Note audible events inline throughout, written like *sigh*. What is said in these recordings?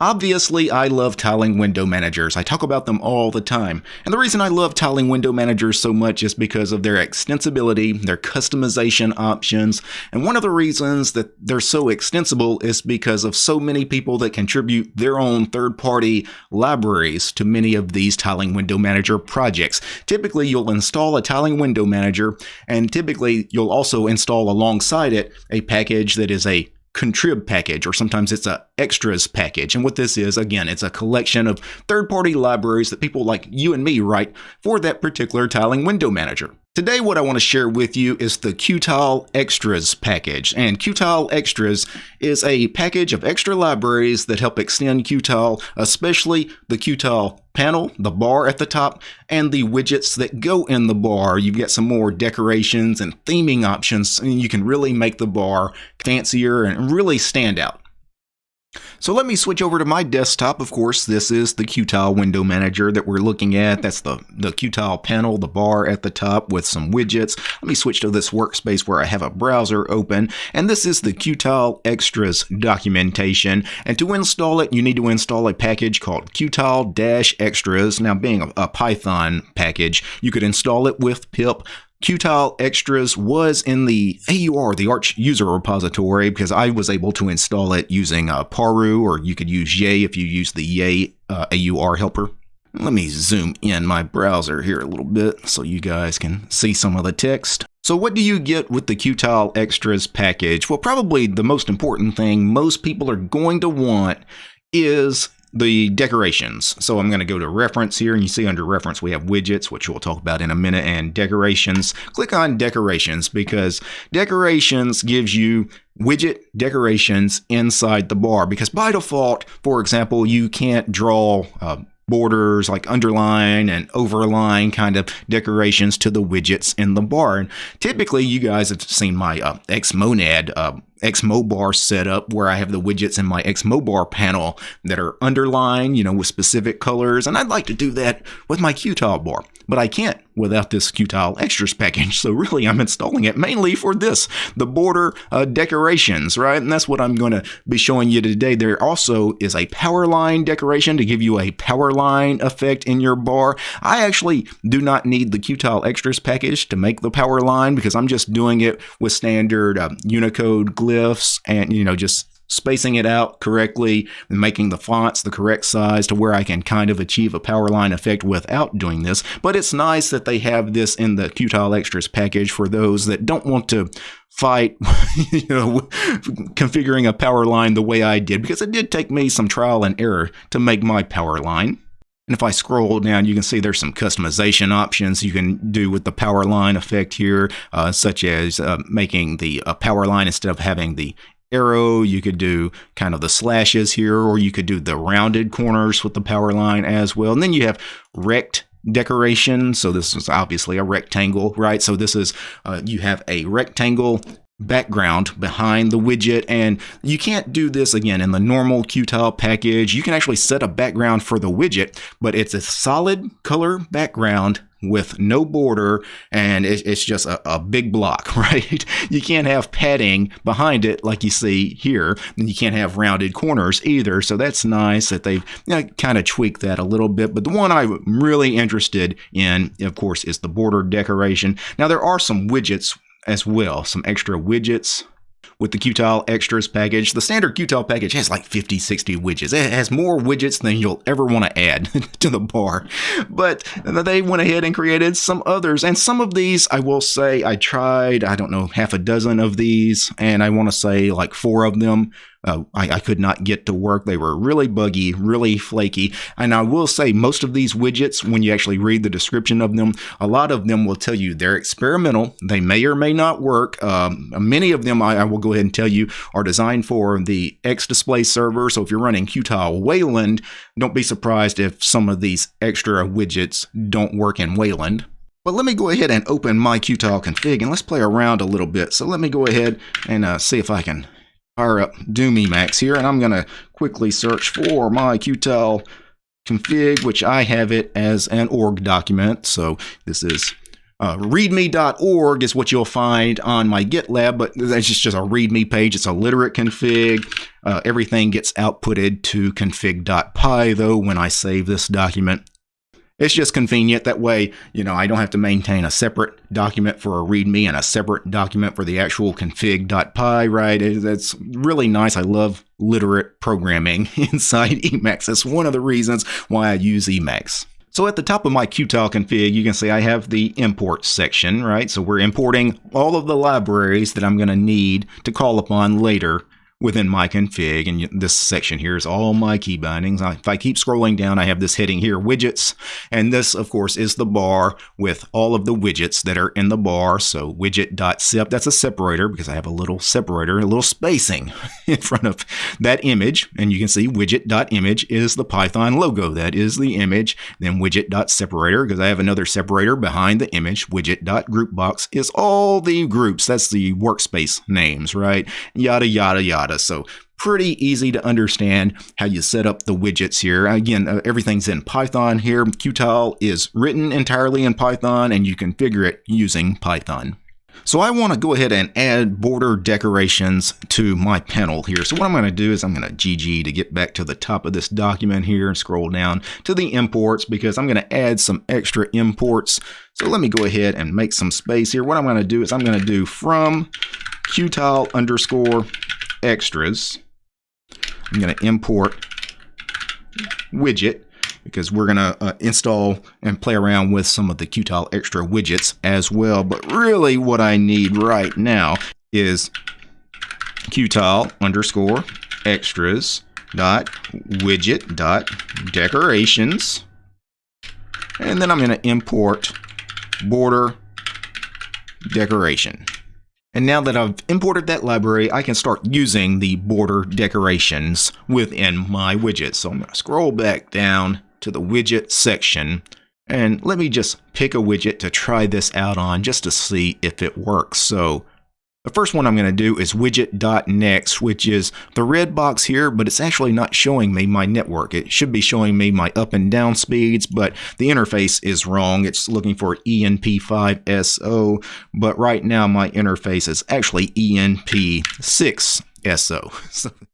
Obviously, I love tiling window managers. I talk about them all the time. And the reason I love tiling window managers so much is because of their extensibility, their customization options, and one of the reasons that they're so extensible is because of so many people that contribute their own third-party libraries to many of these tiling window manager projects. Typically, you'll install a tiling window manager, and typically you'll also install alongside it a package that is a contrib package, or sometimes it's a extras package. And what this is, again, it's a collection of third-party libraries that people like you and me write for that particular tiling window manager. Today, what I want to share with you is the Qtile Extras package. And Qtile Extras is a package of extra libraries that help extend Qtile, especially the Qtile panel, the bar at the top, and the widgets that go in the bar. You've got some more decorations and theming options, and you can really make the bar fancier and really stand out. So let me switch over to my desktop. Of course, this is the Qtile window manager that we're looking at. That's the, the Qtile panel, the bar at the top with some widgets. Let me switch to this workspace where I have a browser open. And this is the Qtile Extras documentation. And to install it, you need to install a package called Qtile-Extras. Now, being a, a Python package, you could install it with pip Qtile Extras was in the AUR, the Arch user repository, because I was able to install it using uh, Paru, or you could use Yay if you use the Yay uh, AUR helper. Let me zoom in my browser here a little bit so you guys can see some of the text. So what do you get with the Qtile Extras package? Well, probably the most important thing most people are going to want is the decorations. So I'm going to go to reference here and you see under reference we have widgets, which we'll talk about in a minute, and decorations. Click on decorations because decorations gives you widget decorations inside the bar because by default, for example, you can't draw uh, borders like underline and overline kind of decorations to the widgets in the bar. And typically, you guys have seen my uh, Xmonad uh, Xmobar setup where I have the widgets in my Xmobar panel that are underlined, you know, with specific colors. And I'd like to do that with my Qtile bar, but I can't without this Qtile Extras package. *laughs* So really, I'm installing it mainly for this, the border uh, decorations, right? And that's what I'm going to be showing you today. There also is a power line decoration to give you a power line effect in your bar. I actually do not need the Qtile Extras package to make the power line because I'm just doing it with standard uh, Unicode glyphs and, you know, just spacing it out correctly and making the fonts the correct size to where I can kind of achieve a power line effect without doing this. But it's nice that they have this in the Qtile Extras package for those that don't want to fight, *laughs* you know, configuring a power line the way I did, because it did take me some trial and error to make my power line. And if I scroll down, you can see there's some customization options you can do with the power line effect here, uh, such as uh, making the uh, power line instead of having the arrow. You could do kind of the slashes here, or you could do the rounded corners with the power line as well. And then you have rect decoration. So this is obviously a rectangle, right? So this is, uh, you have a rectangle background behind the widget. And you can't do this again in the normal Qtile package. You can actually set a background for the widget but it's a solid color background with no border and it's just a, a, big block *laughs* right? You can't have padding behind it like you see here and you can't have rounded corners either. So that's nice that they've you know, kind of tweaked that a little bit. But the one i'm really interested in of course is the border decoration. Now there are some widgets as well. Some extra widgets with the Qtile Extras package. The standard Qtile package has like 50, 60 widgets. It has more widgets than you'll ever want to add *laughs* to the bar. But they went ahead and created some others. And some of these, I will say, I tried, I don't know, half a dozen of these. And I want to say like four of them uh, I, I, could not get to work. They were really buggy, really flaky. And I will say, most of these widgets, when you actually read the description of them, a lot of them will tell you they're experimental. They may or may not work. Um, many of them, I, I, will go ahead and tell you, are designed for the X Display server. So if you're running Qtile Wayland, don't be surprised if some of these extra widgets don't work in Wayland. But let me go ahead and open my Qtile config and let's play around a little bit. So let me go ahead and uh, see if I can fire up Doom Emacs here, and I'm going to quickly search for my Qtile config, which I have it as an org document. So this is Uh, readme.org is what you'll find on my GitLab, but that's just, just a readme page. It's a literate config. Uh, everything gets outputted to config.py, though, when I save this document. It's just convenient. That way, you know, I don't have to maintain a separate document for a README and a separate document for the actual config.py, right? That's really nice. I love literate programming *laughs* inside Emacs. That's one of the reasons why I use Emacs. So at the top of my Qtile config, you can see I have the import section, right? So we're importing all of the libraries that I'm going to need to call upon later within my config. And this section here is all my key bindings. If I keep scrolling down, I have this heading here, widgets. And this, of course, is the bar with all of the widgets that are in the bar. So widget.sep, that's a separator because I have a little separator, a little spacing *laughs* in front of that image. And you can see widget.image is the Python logo. That is the image. Then widget.separator because I have another separator behind the image. Widget.groupbox is all the groups. That's the workspace names, right? Yada, yada, yada. So pretty easy to understand how you set up the widgets here. Again, uh, everything's in Python here. Qtile is written entirely in Python and you configure it using Python. So I want to go ahead and add border decorations to my panel here. So what I'm going to do is I'm going to GG to get back to the top of this document here and scroll down to the imports because I'm going to add some extra imports. So let me go ahead and make some space here. What I'm going to do is I'm going to do from Qtile underscore extras. I'm going to import widget because we're going to uh, install and play around with some of the Qtile extra widgets as well. But really what I need right now is Qtile underscore extras dot widget dot decorations. And then I'm going to import border decoration. And now that I've imported that library, I can start using the border decorations within my widget. So I'm going to scroll back down to the widget section and let me just pick a widget to try this out on just to see if it works. So the first one I'm going to do is widget.next, which is the red box here, but it's actually not showing me my network. It should be showing me my up and down speeds, but the interface is wrong. It's looking for ENP5SO, but right now my interface is actually ENP6SO. *laughs*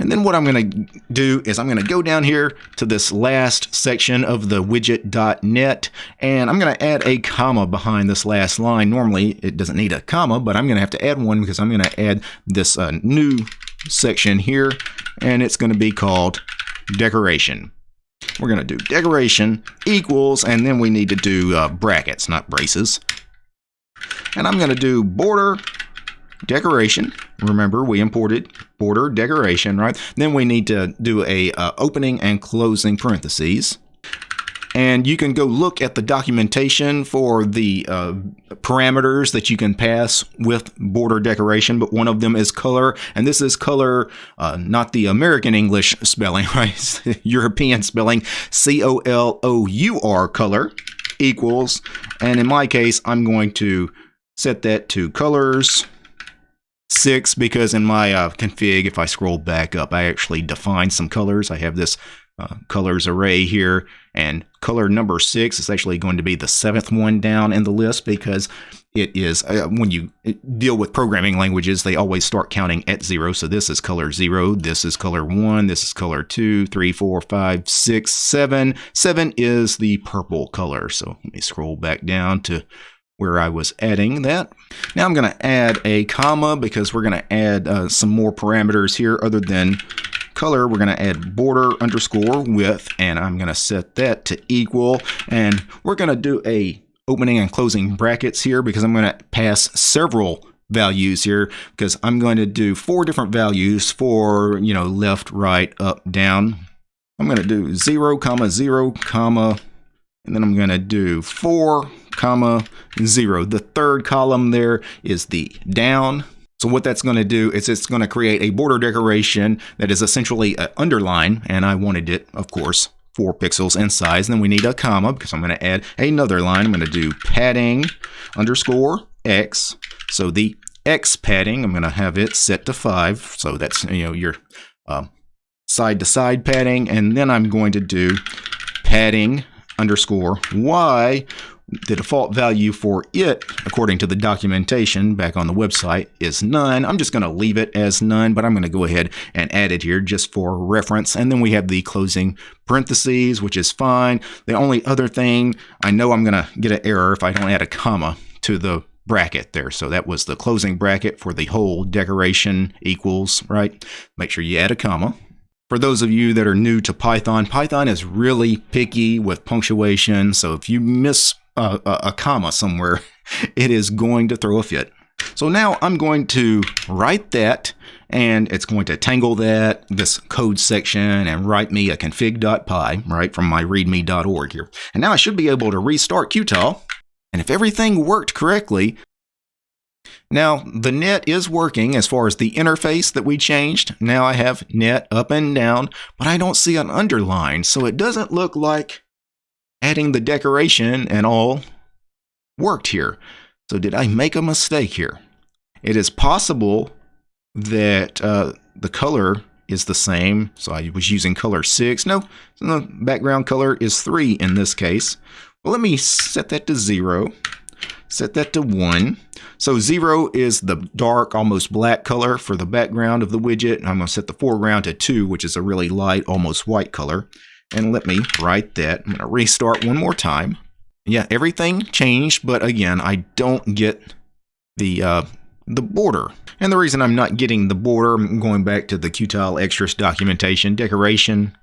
And then what I'm going to do is I'm going to go down here to this last section of the widget.net and I'm going to add a comma behind this last line. Normally it doesn't need a comma, but I'm going to have to add one because I'm going to add this uh, new section here and it's going to be called decoration. We're going to do decoration equals and then we need to do uh, brackets, not braces. And I'm going to do border decoration. Remember, we imported border decoration, right? Then we need to do a uh, opening and closing parentheses. And you can go look at the documentation for the uh, parameters that you can pass with border decoration, but one of them is color. And this is color, uh, not the American English spelling, *laughs* right? *laughs* European spelling, C-O-L-O-U-R color equals. And in my case, I'm going to set that to colors six because in my uh, config, if I scroll back up, I actually define some colors. I have this uh, colors array here, and color number six is actually going to be the seventh one down in the list because it is uh, when you deal with programming languages, they always start counting at zero. So this is color zero, this is color one, this is color two, three, four, five, six, seven. Seven is the purple color. So let me scroll back down to where I was adding that. Now I'm going to add a comma because we're going to add uh, some more parameters here other than color. We're going to add border underscore width and I'm going to set that to equal and we're going to do a opening and closing brackets here because I'm going to pass several values here because I'm going to do four different values for, you know, left, right, up, down. I'm going to do 0, comma, 0, comma, and then I'm going to do 4, comma, 0. The third column there is the down. So what that's going to do is it's going to create a border decoration that is essentially uh, an underline, and I wanted it, of course, 4 pixels in size. And then we need a comma because I'm going to add another line. I'm going to do padding underscore x. So the x padding, I'm going to have it set to 5. So that's, you know, your um, side to side padding. And then I'm going to do padding underscore y, the default value for it, according to the documentation back on the website, is none. I'm just going to leave it as none, but I'm going to go ahead and add it here just for reference. And then we have the closing parentheses, which is fine. The only other thing, I know I'm going to get an error if I don't add a comma to the bracket there. So that was the closing bracket for the whole decoration equals, right? Make sure you add a comma. For those of you that are new to Python, Python is really picky with punctuation. So if you miss a, a, a comma somewhere, *laughs* it is going to throw a fit. So now I'm going to write that and it's going to tangle that, this code section, and write me a config.py, right, from my readme.org here. And now I should be able to restart Qtile. And if everything worked correctly, now the net is working as far as the interface that we changed. Now I have net up and down, but I don't see an underline. So it doesn't look like adding the decoration and all worked here. So did I make a mistake here? It is possible that uh, the color is the same. So I was using color 6. No, the background color is 3 in this case. Well, let me set that to 0. Set that to 1. So 0 is the dark, almost black color for the background of the widget. I'm going to set the foreground to 2, which is a really light, almost white color. And let me write that. I'm going to restart one more time. Yeah, everything changed, but again, I don't get the uh, the border. And the reason I'm not getting the border, I'm going back to the Qtile extras documentation, decoration,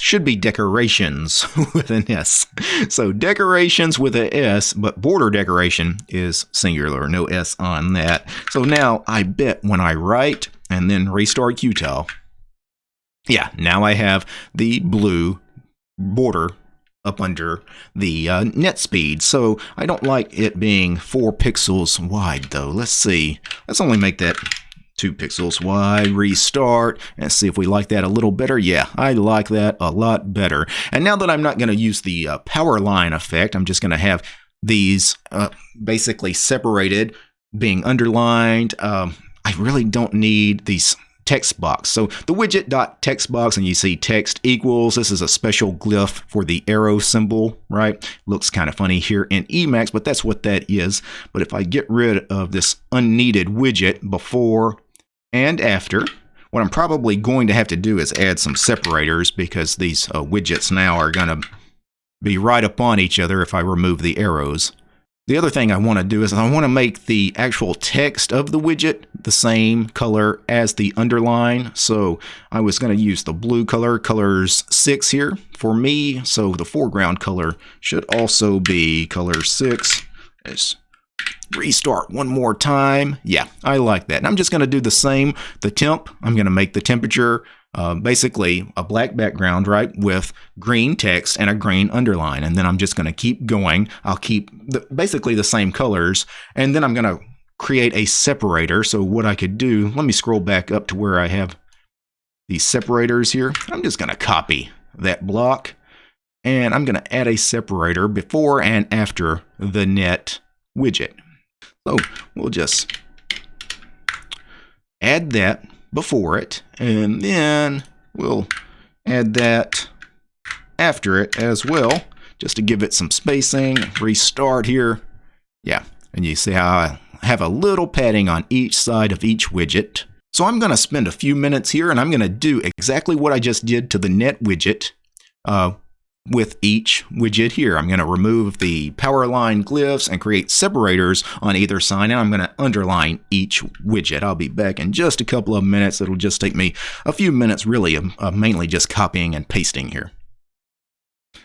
should be decorations *laughs* with an S. So decorations with a S, but border decoration is singular, no S on that. So now I bet when I write and then restart Qtile, yeah, now I have the blue border up under the uh, net speed. So I don't like it being four pixels wide though. Let's see. Let's only make that two pixels wide, restart, and see if we like that a little better. Yeah, I like that a lot better. And now that I'm not going to use the uh, power line effect, I'm just going to have these uh, basically separated, being underlined. Um, I really don't need these text box. So the widget dot text box and you see text equals. This is a special glyph for the arrow symbol, right? Looks kind of funny here in Emacs, but that's what that is. But if I get rid of this unneeded widget before and after, what I'm probably going to have to do is add some separators because these uh, widgets now are going to be right upon each other if I remove the arrows. The other thing I want to do is I want to make the actual text of the widget the same color as the underline. So I was going to use the blue color, colors 6 here for me. So the foreground color should also be color 6. Let's restart one more time. Yeah, I like that. And I'm just going to do the same. The temp, I'm going to make the temperature uh, basically a black background, right, with green text and a green underline. And then I'm just going to keep going. I'll keep the, basically the same colors. And then I'm going to create a separator. So what I could do, let me scroll back up to where I have these separators here. I'm just going to copy that block. And I'm going to add a separator before and after the net widget. So we'll just add that before it, and then we'll add that after it as well, just to give it some spacing. Restart here. Yeah, and you see how I have a little padding on each side of each widget. So I'm going to spend a few minutes here and I'm going to do exactly what I just did to the net widget uh, with each widget here. I'm going to remove the power line glyphs and create separators on either side, and I'm going to underline each widget. I'll be back in just a couple of minutes. It'll just take me a few minutes, really, mainly just copying and pasting here.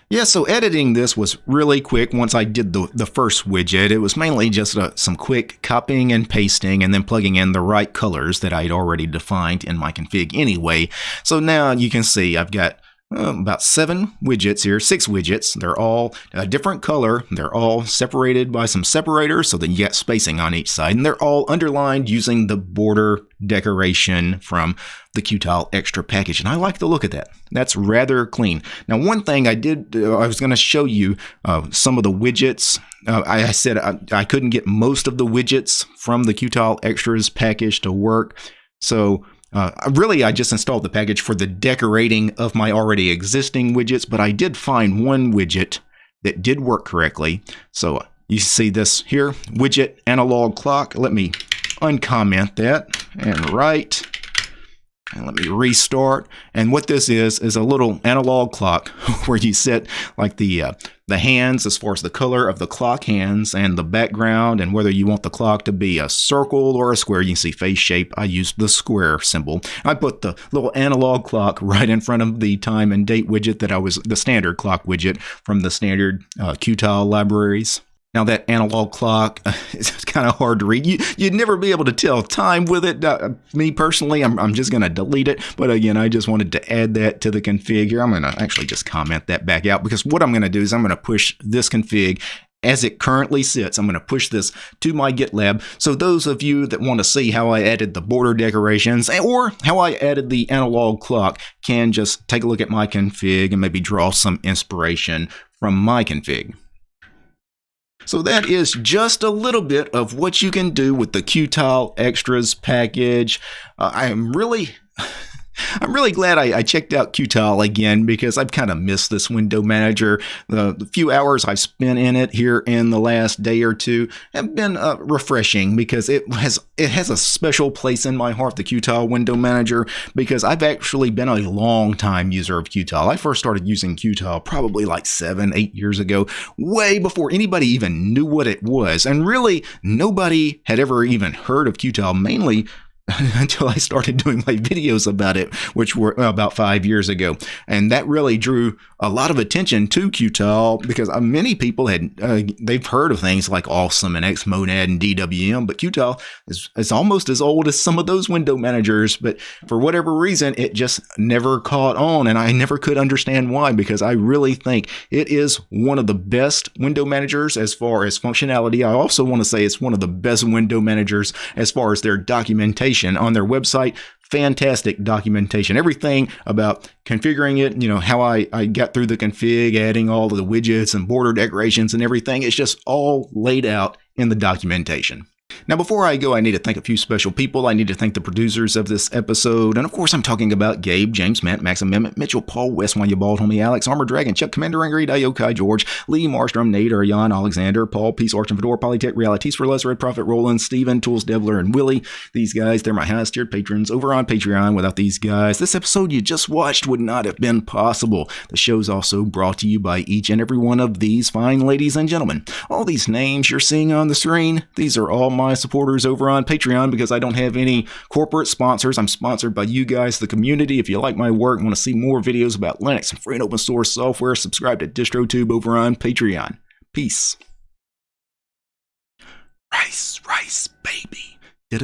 Yeah, so editing this was really quick once I did the, the first widget. It was mainly just a, some quick copying and pasting and then plugging in the right colors that I'd already defined in my config anyway. So now you can see I've got about seven widgets here, six widgets. They're all a different color. They're all separated by some separators so that you get spacing on each side. And they're all underlined using the border decoration from the Qtile Extra package. And I like the look of that. That's rather clean. Now, one thing I did, uh, I was going to show you uh, some of the widgets. Uh, I, I, said I, I couldn't get most of the widgets from the Qtile Extras package to work. So uh, really, I just installed the package for the decorating of my already existing widgets, but I did find one widget that did work correctly. So you see this here, widget analog clock. Let me uncomment that and write and let me restart. And what this is, is a little analog clock *laughs* where you set like the uh, the hands as far as the color of the clock hands and the background and whether you want the clock to be a circle or a square. You can see face shape. I used the square symbol. I put the little analog clock *laughs* right in front of the time and date widget that I was, the standard clock widget from the standard uh, Qtile libraries. Now that analog clock *laughs* is kind of hard to read. You, would never be able to tell time with it. Uh, me personally, I'm, I'm just going to delete it. But again, I just wanted to add that to the config here. I'm going to actually just comment that back out because what I'm going to do is I'm going to push this config as it currently sits. I'm going to push this to my GitLab. So those of you that want to see how I added the border decorations or how I added the analog clock can just take a look at my config and maybe draw some inspiration from my config. So that is just a little bit of what you can do with the Qtile Extras package. Uh, I am really I'm really glad I, I, checked out Qtile again because I've kind of missed this window manager. The, the, few hours I've spent in it here in the last day or two have been uh, refreshing because it has it has a special place in my heart, the Qtile window manager, because I've actually been a long time user of Qtile. I first started using Qtile probably like seven, eight years ago, way before anybody even knew what it was. And really, nobody had ever even heard of Qtile, mainly *laughs* until I started doing my videos about it, which were about five years ago. And that really drew a lot of attention to Qtile because uh, many people had, uh, they've heard of things like Awesome and Xmonad and DWM, but Qtile is, is almost as old as some of those window managers. But for whatever reason, it just never caught on. And I never could understand why, because I really think it is one of the best window managers as far as functionality. I also want to say it's one of the best window managers as far as their documentation documentation on their website. Fantastic documentation. Everything about configuring it, you know, how I, I got through the config, adding all of the widgets and border decorations and everything. It's just all laid out in the documentation. Now, before I go, I need to thank a few special people. I need to thank the producers of this episode. And of course, I'm talking about Gabe, James, Matt, Max Amendment, Mitchell, Paul, West, Wanya Bald, Homie, Alex, Armor Dragon, Chuck, Commander Angry, Yokai, George, Lee, Marstrom, Nate, Ariane, Alexander, Paul, Peace, Arch, and Fedor, Polytech, Realities for Less, Red Prophet, Roland, Steven, Tools, Devler, and Willie. These guys, they're my highest tiered patrons over on Patreon. Without these guys, this episode you just watched would not have been possible. The show's also brought to you by each and every one of these fine ladies and gentlemen. All these names you're seeing on the screen, these are all my supporters over on Patreon because I don't have any corporate sponsors. I'm sponsored by you guys, the community. If you like my work and want to see more videos about Linux and free and open source software, subscribe to DistroTube over on Patreon. Peace. Rice, rice, baby. Da